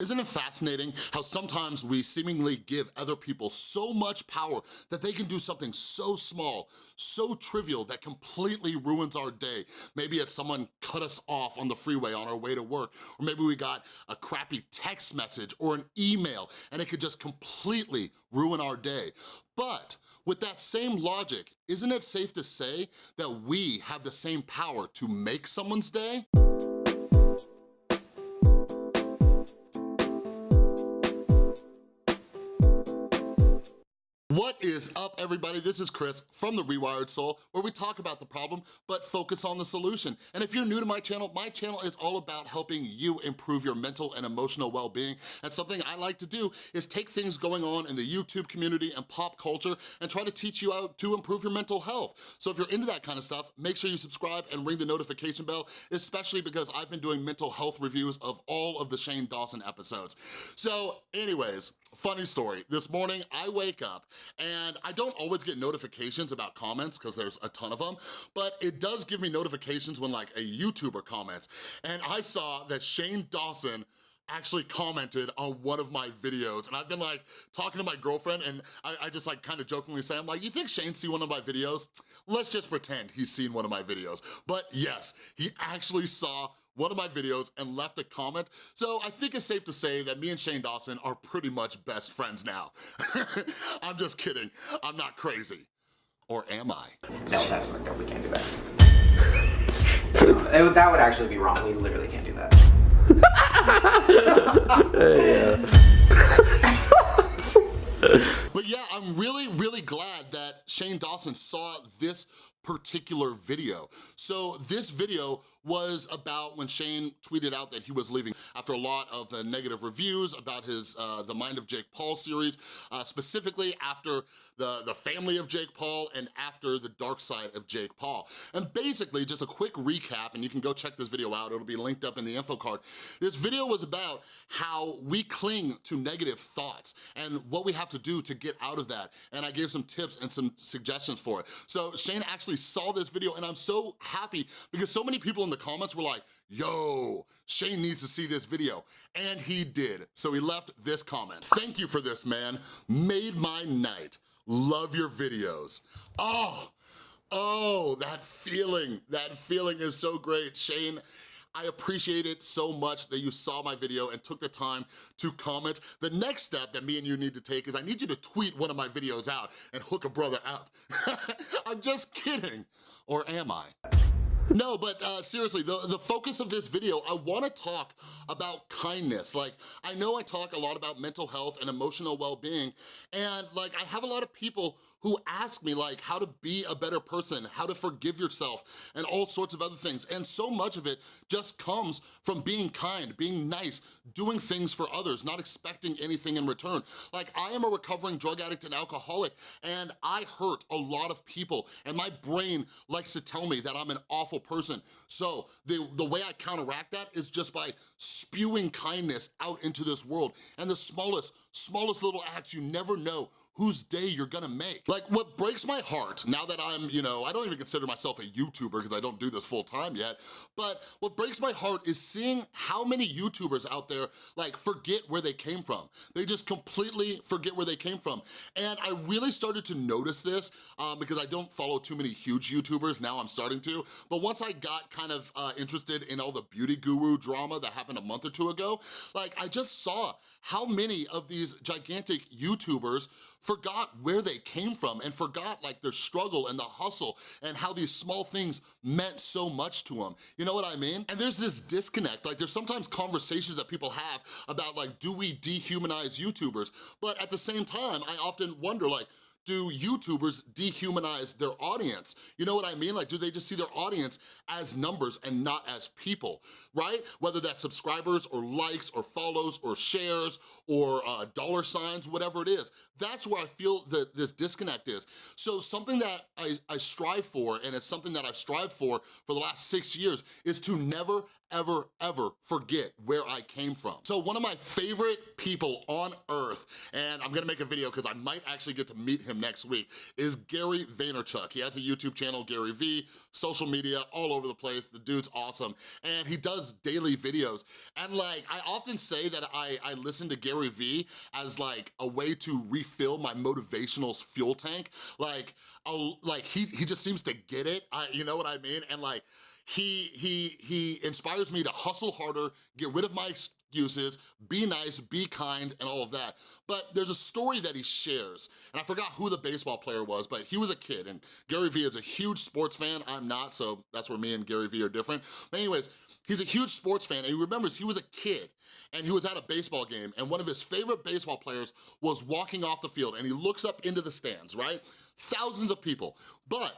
Isn't it fascinating how sometimes we seemingly give other people so much power that they can do something so small, so trivial that completely ruins our day. Maybe it's someone cut us off on the freeway on our way to work, or maybe we got a crappy text message or an email and it could just completely ruin our day. But with that same logic, isn't it safe to say that we have the same power to make someone's day? What is up, everybody? This is Chris from The Rewired Soul, where we talk about the problem, but focus on the solution. And if you're new to my channel, my channel is all about helping you improve your mental and emotional well-being. And something I like to do is take things going on in the YouTube community and pop culture and try to teach you how to improve your mental health. So if you're into that kind of stuff, make sure you subscribe and ring the notification bell, especially because I've been doing mental health reviews of all of the Shane Dawson episodes. So anyways, funny story. This morning, I wake up and I don't always get notifications about comments because there's a ton of them, but it does give me notifications when like a YouTuber comments. And I saw that Shane Dawson actually commented on one of my videos and I've been like talking to my girlfriend and I, I just like kind of jokingly say, I'm like, you think Shane see one of my videos? Let's just pretend he's seen one of my videos. But yes, he actually saw one of my videos and left a comment. So I think it's safe to say that me and Shane Dawson are pretty much best friends now. I'm just kidding. I'm not crazy. Or am I? No, that's not We can't do that. it, that would actually be wrong. We literally can't do that. but yeah, I'm really, really glad that Shane Dawson saw this particular video. So this video was about when Shane tweeted out that he was leaving after a lot of uh, negative reviews about his uh, The Mind of Jake Paul series, uh, specifically after the, the family of Jake Paul and after the dark side of Jake Paul. And basically, just a quick recap, and you can go check this video out, it'll be linked up in the info card. This video was about how we cling to negative thoughts and what we have to do to get out of that. And I gave some tips and some suggestions for it. So Shane actually saw this video and I'm so happy because so many people in the comments were like, yo, Shane needs to see this video. And he did. So he left this comment. Thank you for this, man. Made my night. Love your videos. Oh, oh, that feeling, that feeling is so great. Shane, I appreciate it so much that you saw my video and took the time to comment. The next step that me and you need to take is I need you to tweet one of my videos out and hook a brother up. I'm just kidding. Or am I? No, but uh, seriously, the, the focus of this video, I wanna talk about kindness. Like, I know I talk a lot about mental health and emotional well-being, and like, I have a lot of people who ask me like how to be a better person, how to forgive yourself, and all sorts of other things. And so much of it just comes from being kind, being nice, doing things for others, not expecting anything in return. Like I am a recovering drug addict and alcoholic, and I hurt a lot of people, and my brain likes to tell me that I'm an awful person. So the, the way I counteract that is just by spewing kindness out into this world. And the smallest, smallest little acts, you never know whose day you're gonna make. Like what breaks my heart, now that I'm, you know, I don't even consider myself a YouTuber because I don't do this full time yet, but what breaks my heart is seeing how many YouTubers out there like forget where they came from. They just completely forget where they came from. And I really started to notice this um, because I don't follow too many huge YouTubers, now I'm starting to, but once I got kind of uh, interested in all the beauty guru drama that happened a month or two ago, like I just saw how many of these gigantic YouTubers forgot where they came from and forgot like their struggle and the hustle and how these small things meant so much to them. You know what I mean? And there's this disconnect, like there's sometimes conversations that people have about like, do we dehumanize YouTubers? But at the same time, I often wonder like, do YouTubers dehumanize their audience? You know what I mean? Like, do they just see their audience as numbers and not as people, right? Whether that's subscribers or likes or follows or shares or uh, dollar signs, whatever it is. That's where I feel that this disconnect is. So something that I, I strive for, and it's something that I've strived for for the last six years, is to never, ever, ever forget where I came from. So one of my favorite people on earth, and I'm gonna make a video because I might actually get to meet him next week, is Gary Vaynerchuk. He has a YouTube channel, Gary V, social media, all over the place. The dude's awesome. And he does daily videos. And like, I often say that I, I listen to Gary V as like a way to refill my motivational fuel tank. Like, I'll, like he, he just seems to get it, I, you know what I mean? And like, he, he, he inspires me to hustle harder, get rid of my excuses, be nice, be kind, and all of that. But there's a story that he shares, and I forgot who the baseball player was, but he was a kid, and Gary Vee is a huge sports fan. I'm not, so that's where me and Gary Vee are different. But anyways, he's a huge sports fan, and he remembers he was a kid, and he was at a baseball game, and one of his favorite baseball players was walking off the field, and he looks up into the stands, right? Thousands of people, but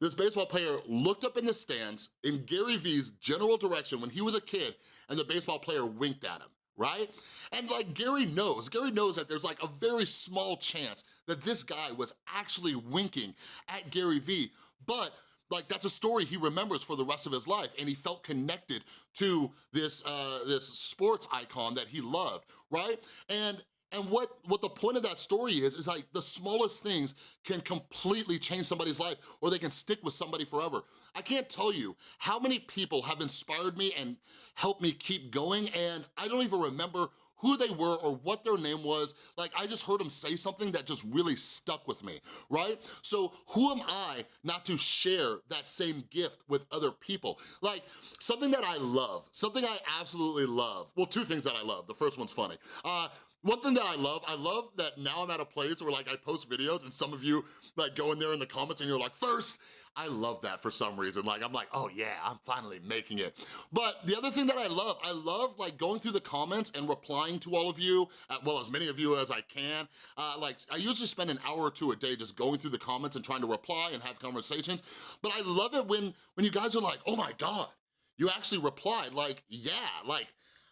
this baseball player looked up in the stands in Gary Vee's general direction when he was a kid and the baseball player winked at him right? And like Gary knows, Gary knows that there's like a very small chance that this guy was actually winking at Gary Vee, but like that's a story he remembers for the rest of his life and he felt connected to this uh, this sports icon that he loved, right? And and what, what the point of that story is, is like the smallest things can completely change somebody's life or they can stick with somebody forever. I can't tell you how many people have inspired me and helped me keep going and I don't even remember who they were or what their name was. Like, I just heard them say something that just really stuck with me, right? So who am I not to share that same gift with other people? Like, something that I love, something I absolutely love. Well, two things that I love. The first one's funny. Uh, one thing that I love, I love that now I'm at a place where like I post videos and some of you like go in there in the comments and you're like, first, I love that for some reason. Like, I'm like, oh yeah, I'm finally making it. But the other thing that I love, I love like going through the comments and replying to all of you, uh, well, as many of you as I can. Uh, like, I usually spend an hour or two a day just going through the comments and trying to reply and have conversations. But I love it when, when you guys are like, oh my God, you actually replied. Like, yeah, like,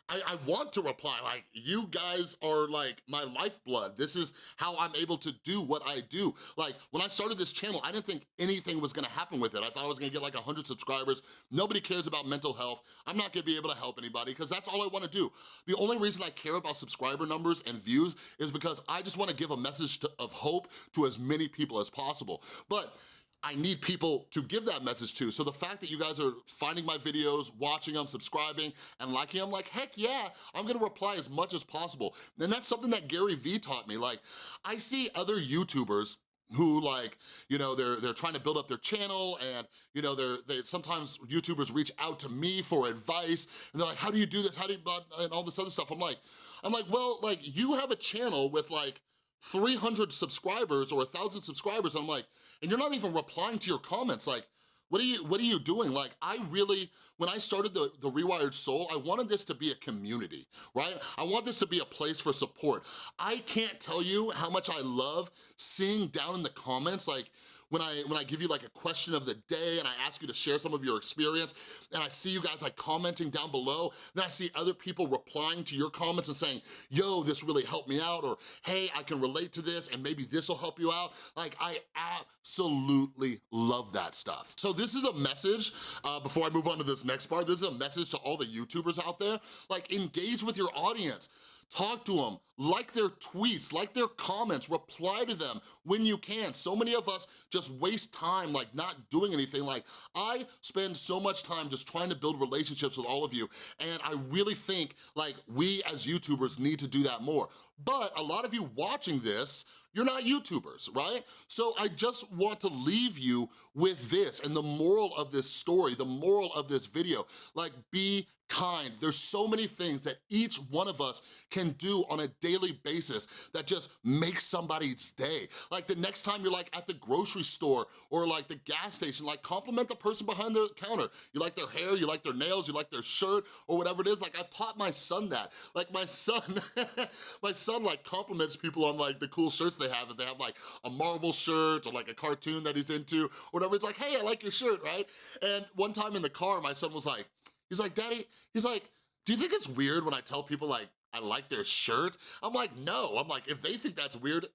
I, I want to reply, like, you guys are like my lifeblood. This is how I'm able to do what I do. Like, when I started this channel, I didn't think anything was gonna happen with it. I thought I was gonna get like 100 subscribers. Nobody cares about mental health. I'm not gonna be able to help anybody because that's all I wanna do. The only reason I care about subscriber numbers and views is because I just wanna give a message to, of hope to as many people as possible. But I need people to give that message to. So the fact that you guys are finding my videos, watching them, subscribing, and liking them, like, heck yeah, I'm gonna reply as much as possible. And that's something that Gary Vee taught me. Like, I see other YouTubers who like, you know, they're they're trying to build up their channel and, you know, they're, they sometimes YouTubers reach out to me for advice and they're like, how do you do this? How do you, and all this other stuff. I'm like, I'm like, well, like you have a channel with like 300 subscribers or 1,000 subscribers, I'm like, and you're not even replying to your comments, like, what are you, what are you doing? Like, I really, when I started the, the Rewired Soul, I wanted this to be a community, right? I want this to be a place for support. I can't tell you how much I love seeing down in the comments, like, when I, when I give you like a question of the day and I ask you to share some of your experience and I see you guys like commenting down below, then I see other people replying to your comments and saying, yo, this really helped me out, or hey, I can relate to this and maybe this will help you out. Like, I absolutely love that stuff. So this is a message, uh, before I move on to this next part, this is a message to all the YouTubers out there, like engage with your audience. Talk to them, like their tweets, like their comments, reply to them when you can. So many of us just waste time like not doing anything. Like I spend so much time just trying to build relationships with all of you and I really think like we as YouTubers need to do that more. But a lot of you watching this you're not YouTubers, right? So I just want to leave you with this and the moral of this story, the moral of this video, like be kind. There's so many things that each one of us can do on a daily basis that just makes somebody's day. Like the next time you're like at the grocery store or like the gas station, like compliment the person behind the counter. You like their hair, you like their nails, you like their shirt or whatever it is. Like I've taught my son that. Like my son, my son like compliments people on like the cool shirts they have. If they have like a Marvel shirt or like a cartoon that he's into, whatever. It's like, hey, I like your shirt, right? And one time in the car, my son was like, he's like, daddy, he's like, do you think it's weird when I tell people like, I like their shirt? I'm like, no. I'm like, if they think that's weird,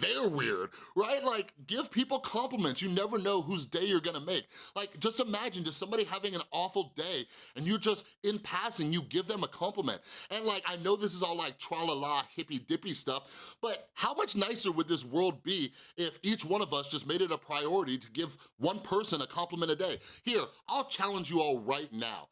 they're weird, right? Like, give people compliments. You never know whose day you're gonna make. Like, just imagine just somebody having an awful day and you just, in passing, you give them a compliment. And like, I know this is all like tra-la-la, hippy-dippy stuff, but how much nicer would this world be if each one of us just made it a priority to give one person a compliment a day? Here, I'll challenge you all right now.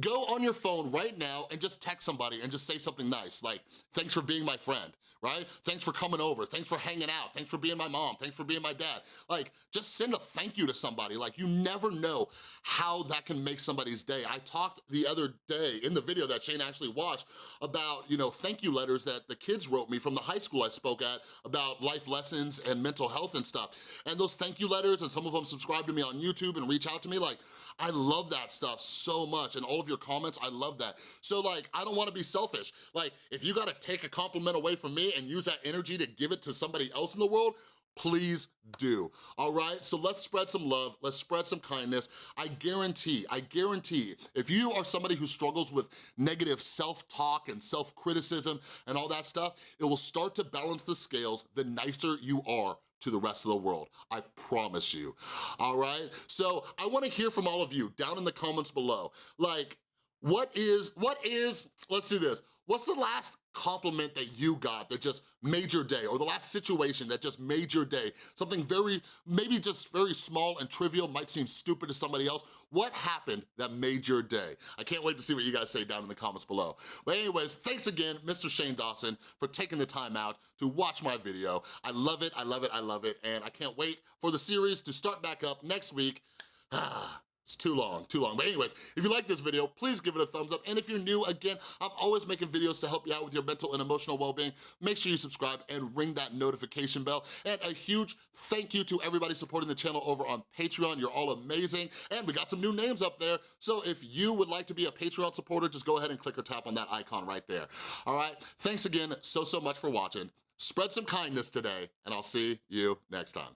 Go on your phone right now and just text somebody and just say something nice, like, thanks for being my friend, right? Thanks for coming over, thanks for hanging out, thanks for being my mom, thanks for being my dad. Like, just send a thank you to somebody. Like, you never know how that can make somebody's day. I talked the other day in the video that Shane actually watched about, you know, thank you letters that the kids wrote me from the high school I spoke at about life lessons and mental health and stuff. And those thank you letters, and some of them subscribe to me on YouTube and reach out to me, like, I love that stuff so much, and all of your comments, I love that. So like, I don't wanna be selfish. Like, if you gotta take a compliment away from me and use that energy to give it to somebody else in the world, please do, all right? So let's spread some love, let's spread some kindness. I guarantee, I guarantee, if you are somebody who struggles with negative self-talk and self-criticism and all that stuff, it will start to balance the scales the nicer you are to the rest of the world. I promise you, all right? So I wanna hear from all of you down in the comments below. Like, what is, what is, let's do this. What's the last compliment that you got that just made your day or the last situation that just made your day? Something very, maybe just very small and trivial, might seem stupid to somebody else. What happened that made your day? I can't wait to see what you guys say down in the comments below. But anyways, thanks again, Mr. Shane Dawson, for taking the time out to watch my video. I love it, I love it, I love it, and I can't wait for the series to start back up next week. Ah. It's too long, too long. But anyways, if you like this video, please give it a thumbs up. And if you're new, again, I'm always making videos to help you out with your mental and emotional well-being. Make sure you subscribe and ring that notification bell. And a huge thank you to everybody supporting the channel over on Patreon. You're all amazing. And we got some new names up there. So if you would like to be a Patreon supporter, just go ahead and click or tap on that icon right there. All right, thanks again so, so much for watching. Spread some kindness today, and I'll see you next time.